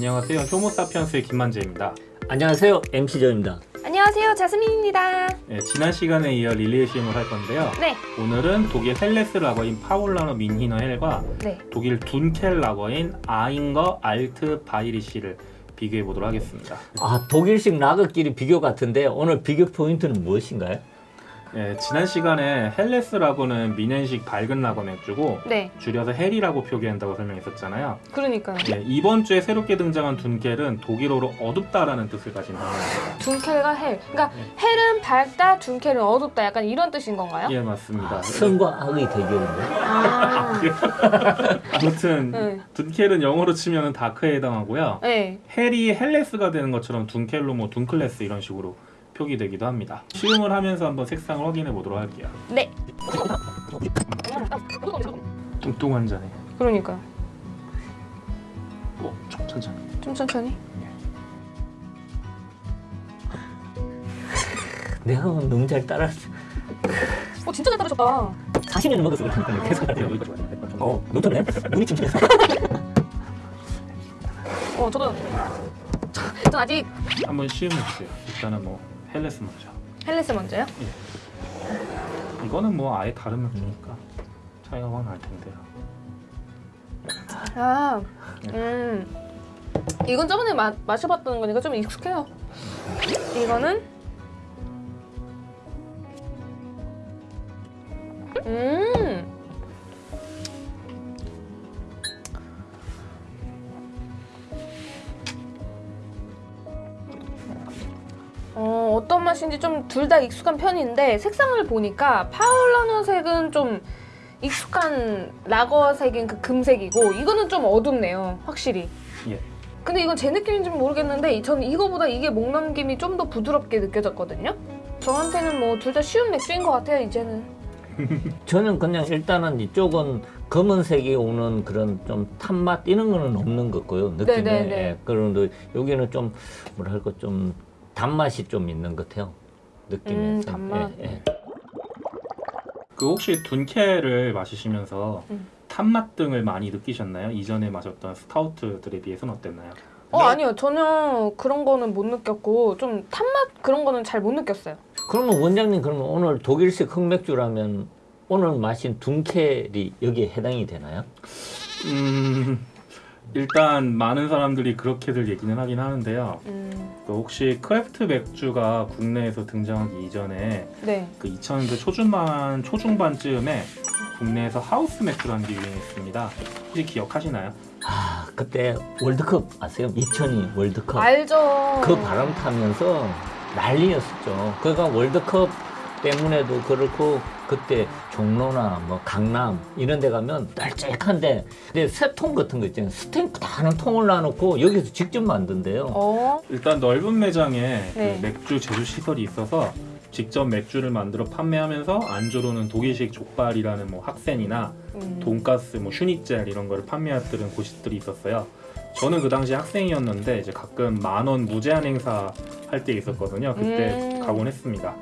안녕하세요. 효모사피엔스의 김만재입니다. 안녕하세요 MC조입니다 안녕하세요 자스민입니다 네, 지난 시간에 이어 릴레이 시음을 할 건데요. 네, 오늘은 독일 Helles 라거인 파울라너 뮌히너 헬과 네. 독일 Dunkel 라거인 아잉거 알트 바이리시를 비교해 보도록 하겠습니다. 아 독일식 라거끼리 비교 같은데 오늘 비교 포인트는 무엇인가요? 네, 지난 시간에 헬레스 라거는 뮌헨식 밝은 라거 맥주고 네, 줄여서 Hell이라고 표기한다고 설명했었잖아요. 그러니까요 네, 이번 주에 새롭게 등장한 Dunkel은 독일어로 어둡다라는 뜻을 가진 단어입니다. Dunkel과 Hell 그러니까 네. Hell은 밝다, Dunkel은 어둡다 약간 이런 뜻인 건가요? 예, 맞습니다. 선과 악의 대결인데 아, 아무튼 네. Dunkel은 영어로 치면 dark에 해당하고요. 네. Hell이 Helles가 되는 것처럼 Dunkel로 뭐 Dunkles 이런 식으로 표기되기도 합니다. 시음을 하면서 한번 색상을 확인해 보도록 할게요. 네, 뚱뚱한 잔에. 그러니까요 어, 좀 천천히. 좀 천천히? 내가 너무 잘 따라했어 어 진짜 잘 따르셨다. 40년을 먹었어 그러니까 계속 하네요. 어 노트네? 눈이 침침해서. 어 저도 전 아직 한번 시음해 주세요. 일단은 뭐 Helles 먼저. Helles 먼저요? 이거는 뭐 아예 다른 맥주니까 차이가 확 날 텐데요. 아, 음 이건 저번에 마, 마셔봤던 거니까 좀 익숙해요 이거는 음 어, 어떤 맛인지 좀 둘 다 익숙한 편인데 색상을 보니까 파울라노 색은 좀 익숙한 라거 색인 그 금색이고 이거는 좀 어둡네요 확실히 예. 근데 이건 제 느낌인지 모르겠는데 저는 이거보다 이게 목 넘김이 좀 더 부드럽게 느껴졌거든요 저한테는 뭐 둘 다 쉬운 맥주인 것 같아요 이제는 저는 그냥 일단은 이쪽은 검은색이 오는 그런 좀 탄맛 이런 거는 없는 것 같고요 느낌에 네네네. 예, 그런데 여기는 좀 뭐랄까 좀 단맛이 좀 있는 것 같아요 느낌에 음, 단맛. 예, 예. 그 혹시 둔켈을 마시시면서 음. 탄맛 등을 많이 느끼셨나요? 이전에 마셨던 스타우트들에 비해서는 어땠나요? 어 아니요 전혀 그런 거는 못 느꼈고 좀 탄맛 그런 거는 잘 못 느꼈어요 그러면 원장님 그러면 오늘 독일식 흑맥주라면 오늘 마신 둔켈이 여기에 해당이 되나요? 음, 일단 많은 사람들이 그렇게들 얘기는 하긴 하는데요. 음, 그 혹시 craft 맥주가 국내에서 등장하기 이전에 네 그 2000년대 초중반 초중반쯤에 국내에서 하우스 맥주라는 게 유행했습니다. 혹시 기억하시나요? 아 그때 월드컵 아세요? 2002 월드컵 알죠 그 바람 타면서 난리였었죠. 그러니까 월드컵 때문에도 그렇고 그때 종로나 뭐 강남 이런 데 가면 널찍한데 근데 새통 같은 거 있잖아요. 스탱크 다는 통을 놔놓고 여기서 직접 만든대요. 어 일단 넓은 매장에 네. 그 맥주 제조 시설이 있어서 직접 맥주를 만들어 판매하면서 안주로는 독일식 족발이라는 뭐 학센이나 음. 돈가스, 뭐 슈니첼 이런 거를 판매하던 곳들이 있었어요. 저는 그 당시 학생이었는데 이제 가끔 만원 무제한 행사 할 때 있었거든요. 그때 음. 가곤 했습니다.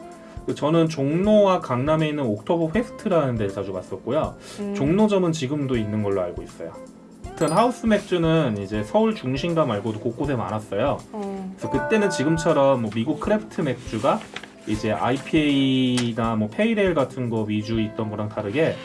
그 저는 종로와 강남에 있는 옥토버페스트라는 데를 자주 갔었고요. 음. 종로점은 지금도 있는 걸로 알고 있어요. 하여튼 하우스 맥주는 이제 서울 중심가 말고도 곳곳에 많았어요. 어. 그래서 그때는 지금처럼 뭐 미국 craft 맥주가 이제 IPA나 뭐 pale ale 같은 거 위주 있던 거랑 다르게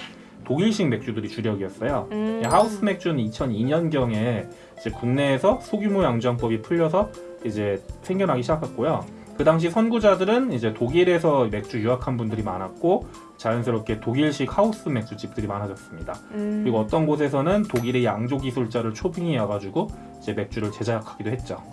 독일식 맥주들이 주력이었어요. 음. 하우스 맥주는 2002년경에 이제 국내에서 소규모 양조장법이 풀려서 이제 생겨나기 시작했고요. 그 당시 선구자들은 이제 독일에서 맥주 유학한 분들이 많았고 자연스럽게 독일식 하우스 맥주집들이 많아졌습니다. 음. 그리고 어떤 곳에서는 독일의 양조 기술자를 초빙해 와가지고 이제 맥주를 제작하기도 했죠.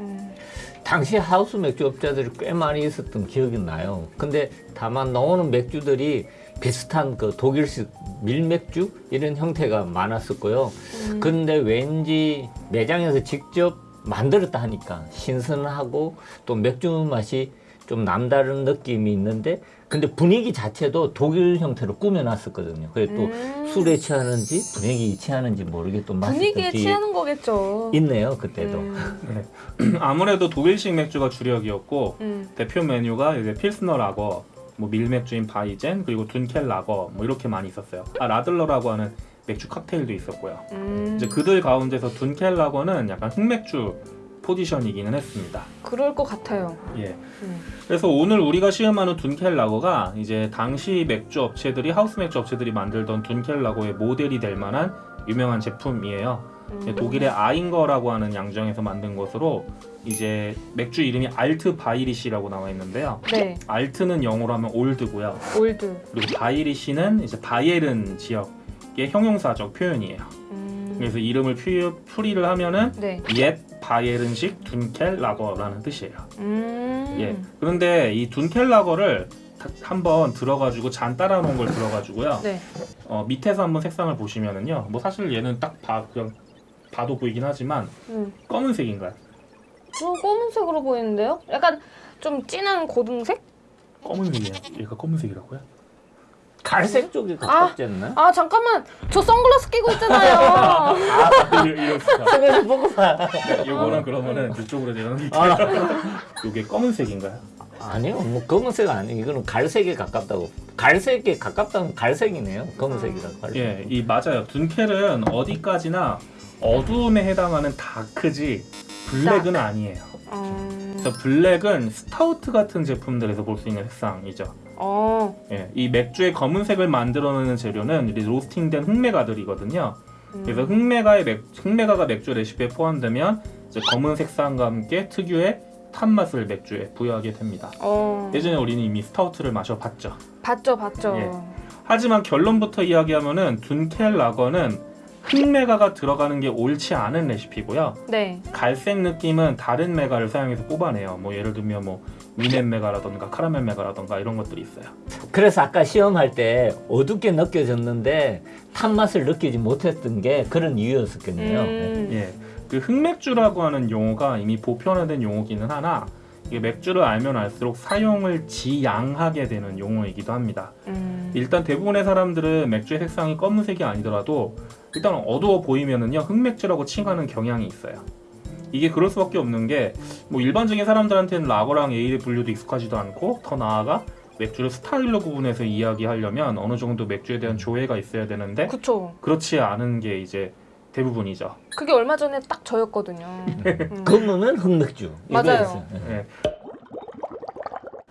음. 당시 하우스 맥주 업자들이 꽤 많이 있었던 기억이 나요. 근데 다만 나오는 맥주들이 비슷한 그 독일식 밀맥주 이런 형태가 많았었고요. 음. 근데 왠지 매장에서 직접 만들었다 하니까 신선하고 또 맥주 맛이 좀 남다른 느낌이 있는데 근데 분위기 자체도 독일 형태로 꾸며놨었거든요. 그래 또 음. 술에 취하는지 분위기 취하는지 모르게 또 분위기에 취하는 거겠죠. 있네요 그때도. 음. 아무래도 독일식 맥주가 주력이었고 음. 대표 메뉴가 이제 필스너 라거, 뭐 밀맥주인 Weizen 그리고 Dunkel 라거 뭐 이렇게 많이 있었어요. 아 Radler라고 하는 맥주 칵테일도 있었고요. 음, 이제 그들 가운데서 Dunkel라거는 약간 흑맥주 포지션이기는 했습니다. 그럴 것 같아요. 예. 음. 그래서 오늘 우리가 시음하는 Dunkel라거가 이제 당시 맥주 업체들이 하우스 맥주 업체들이 만들던 Dunkel라거의 모델이 될 만한 유명한 제품이에요. 음. 독일의 아잉거라고 하는 양조장에서 만든 것으로 이제 맥주 이름이 알트 바이리시라고 나와 있는데요. 네, Alt는 영어로 하면 old고요. old. 그리고 Bairisch는 이제 바이에른 지역 의 형용사적 표현이에요. 음, 그래서 이름을 풀이, 풀이를 하면은 네. 옛 바이에른식 Dunkel라거라는 뜻이에요. 음, 예. 그런데 이 Dunkel라거를 다- 한번 들어가지고 잔 따라 놓은 걸 들어가지고요. 네. 어, 밑에서 한번 색상을 보시면은요. 뭐 사실 얘는 딱 봐, 그냥 봐도 보이긴 하지만 음. 검은색인가요? 저 검은색으로 보이는데요? 약간 좀 진한 고등색? 검은색이에요. 얘가 검은색이라고요? 갈색 쪽이 가깝지 않나? 아 잠깐만, 저 선글라스 끼고 있잖아요. 아, 이런 스타일. 저거 보고 봐. 이거는 그러면은 이쪽으로 내놓을게요. 아, 이게 검은색인가요? 아니요, 뭐 검은색 아니에요. 이거는 갈색에 가깝다고. 갈색에 가깝다는 갈색이네요. 검은색이라. 갈색. 예, 이 맞아요. Dunkel은 어디까지나 어두움에 해당하는 dark지 black은 아니에요. 음, 그래서 black은 스타우트 같은 제품들에서 볼 수 있는 색상이죠. 어, 예, 이 맥주의 검은색을 만들어내는 재료는 이 로스팅된 흑맥아들이거든요. 음. 그래서 흑맥아의 맥, 흑맥아가 맥주 레시피에 포함되면 검은 색상과 함께 특유의 탄 맛을 맥주에 부여하게 됩니다. 어, 예전에 우리는 이미 스타우트를 마셔봤죠. 봤죠, 봤죠. 예. 하지만 결론부터 이야기하면은 둔켈 라거는 흑메가가 들어가는 게 옳지 않은 레시피고요. 네, 갈색 느낌은 다른 메가를 사용해서 뽑아내요. 뭐 예를 들면 뭐 미넨 메가라던가 카라멜 메가라던가 이런 것들이 있어요. 그래서 아까 시험할 때 어둡게 느껴졌는데 탄 맛을 느끼지 못했던 게 그런 이유였었겠네요. 음, 예, 그 흑맥주라고 하는 용어가 이미 보편화된 용어기는 하나 이게 맥주를 알면 알수록 사용을 지양하게 되는 용어이기도 합니다. 음, 일단 대부분의 사람들은 맥주의 색상이 검은색이 아니더라도 일단 어두워 보이면은요 흑맥주라고 칭하는 경향이 있어요. 이게 그럴 수밖에 없는 게 뭐 일반적인 사람들한테는 라거랑 에일의 분류도 익숙하지도 않고 더 나아가 맥주를 스타일로 구분해서 이야기하려면 어느 정도 맥주에 대한 조회가 있어야 되는데 그쵸. 그렇지 않은 게 이제 대부분이죠. 그게 얼마 전에 딱 저였거든요. 음. 검은은 흑맥주. 맞아요. 예. 예.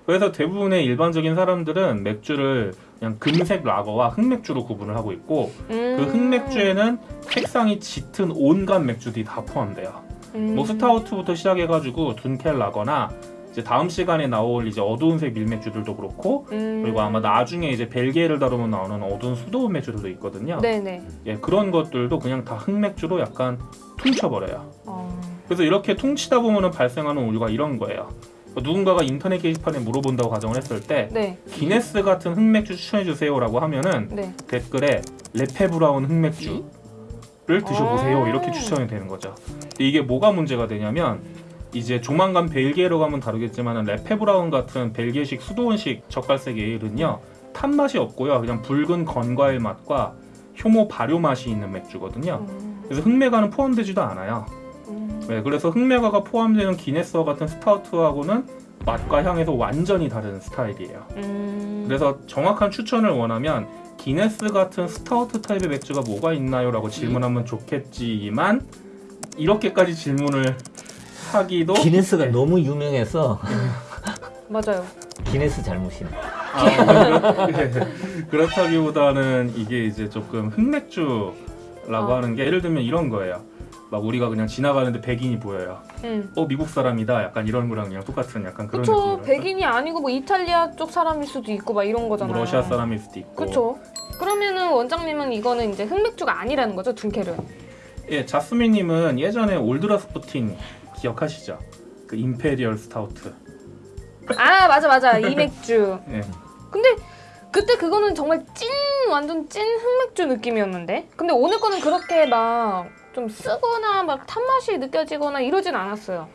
그래서 대부분의 일반적인 사람들은 맥주를 그냥 금색 라거와 흑맥주로 구분을 하고 있고 음. 그 흑맥주에는 색상이 짙은 온갖 맥주들이 다 포함돼요. 음. 뭐 스타우트부터 시작해가지고 둔켈 라거나 이제 다음 시간에 나올 이제 어두운색 밀맥주들도 그렇고 음. 그리고 아마 나중에 이제 벨기에를 다루면 나오는 어두운 수도원 맥주들도 있거든요. 네네. 예, 그런 것들도 그냥 다 흑맥주로 약간 퉁쳐버려요. 어. 그래서 이렇게 퉁치다 보면 발생하는 오류가 이런 거예요. 누군가가 인터넷 게시판에 물어본다고 가정을 했을 때 네. 기네스 같은 흑맥주 추천해 주세요 라고 하면은 네. 댓글에 레페 브라운 흑맥주를 드셔보세요 아. 이렇게 추천이 되는 거죠. 이게 뭐가 문제가 되냐면 이제 조만간 벨기에로 가면 다루겠지만 레페 브라운 같은 벨기에식 수도원식 젓갈색 에일은요 탄 맛이 없고요 그냥 붉은 건과일 맛과 효모 발효 맛이 있는 맥주거든요. 음. 그래서 흑맥아는 포함되지도 않아요. 음. 네, 그래서 흑맥아가 포함되는 기네스와 같은 스타우트하고는 맛과 향에서 완전히 다른 스타일이에요. 음. 그래서 정확한 추천을 원하면 기네스 같은 스타우트 타입의 맥주가 뭐가 있나요? 라고 질문하면 좋겠지만 이렇게까지 질문을 하기도 기네스가 네. 너무 유명해서 맞아요. 기네스 잘못이네. 아, 그렇- 예. 그렇다기보다는 이게 이제 조금 흑맥주라고 어. 하는 게 예를 들면 이런 거예요. 막 우리가 그냥 지나가는데 백인이 보여요. 음. 어 미국 사람이다. 약간 이런 거랑 그냥 똑같은 약간 그런 그쵸. 느낌이랄까? 백인이 아니고 뭐 이탈리아 쪽 사람일 수도 있고 막 이런 거잖아요. 뭐 러시아 사람일 수도 있고. 그쵸. 그러면은 원장님은 이거는 이제 흑맥주가 아니라는 거죠, 둔켈은. 예, 자스민님은 예전에 올드라스푸틴 기억하시죠? 그 imperial stout. 아 맞아 맞아 이 맥주. 예. 근데 그때 그거는 정말 찐 완전 찐 흑맥주 느낌이었는데. 근데 오늘 거는 그렇게 막 좀 쓰거나 막 탄맛이 느껴지거나 이러진 않았어요.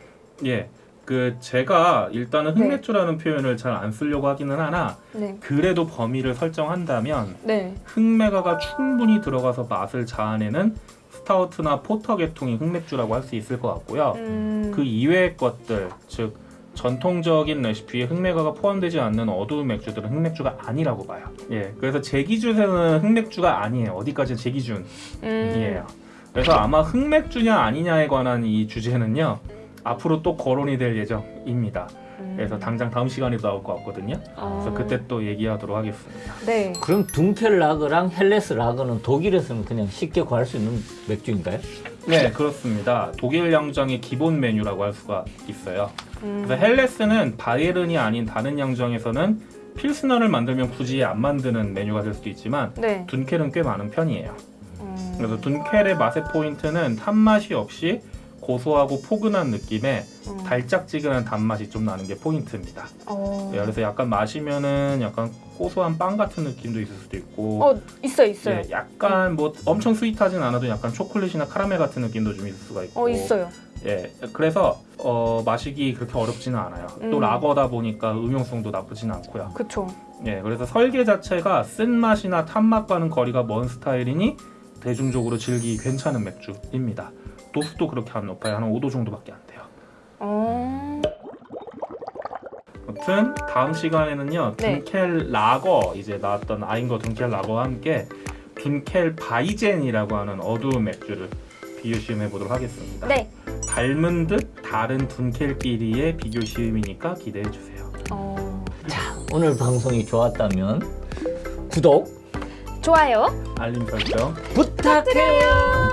예. 그 제가 일단은 네. 흑맥주라는 표현을 잘 안 쓰려고 하기는 하나 네. 그래도 범위를 설정한다면 네. 흑맥아가 충분히 들어가서 맛을 자아내는 스타우트나 포터 계통이 흑맥주라고 할 수 있을 것 같고요. 음. 그 이외의 것들 즉 전통적인 레시피에 흑맥주가 포함되지 않는 어두운 맥주들은 흑맥주가 아니라고 봐요. 예, 그래서 제 기준에는 흑맥주가 아니에요. 어디까지 제 기준이에요. 음. 그래서 아마 흑맥주냐 아니냐에 관한 이 주제는요. 앞으로 또 거론이 될 예정입니다. 음. 그래서 당장 다음 시간에도 나올 것 같거든요. 아. 그래서 그때 또 얘기하도록 하겠습니다. 네. 그럼 dunkel 라거랑 Helles 라거는 독일에서는 그냥 쉽게 구할 수 있는 맥주인가요? 네, 그렇습니다. 독일 양정의 기본 메뉴라고 할 수가 있어요. 음. 그래서 헬레스는 바이에른이 아닌 다른 양정에서는 필스너를 만들면 굳이 안 만드는 메뉴가 될 수도 있지만 네. 둔켈은 꽤 많은 편이에요. 음. 그래서 둔켈의 맛의 포인트는 탄맛이 없이 고소하고 포근한 느낌에 음. 달짝지근한 단맛이 좀 나는 게 포인트입니다. 어. 네, 그래서 약간 마시면은 약간 고소한 빵 같은 느낌도 있을 수도 있고 어 있어 있어요. 예, 약간 뭐 엄청 스윗하진 않아도 약간 초콜릿이나 카라멜 같은 느낌도 좀 있을 수가 있고 어 있어요. 예, 그래서 어, 마시기 그렇게 어렵지는 않아요. 또 음. 라거다 보니까 음용성도 나쁘진 않고요. 그쵸. 예, 그래서 설계 자체가 쓴 맛이나 탄 맛과는 거리가 먼 스타일이니 대중적으로 즐기기 괜찮은 맥주입니다. 도수도 그렇게 안 높아요. 한 5도 정도밖에 안 돼요. 어. 아무튼 다음 시간에는요 네. 둔켈 라거 이제 나왔던 아인거 둔켈 라거와 함께 둔켈 바이젠이라고 하는 어두운 맥주를 비교 시음해 보도록 하겠습니다. 네. 닮은 듯 다른 둔켈끼리의 비교 시음이니까 기대해 주세요. 어. 자, 오늘 방송이 좋았다면 구독 좋아요. 알림 설정 부탁해요.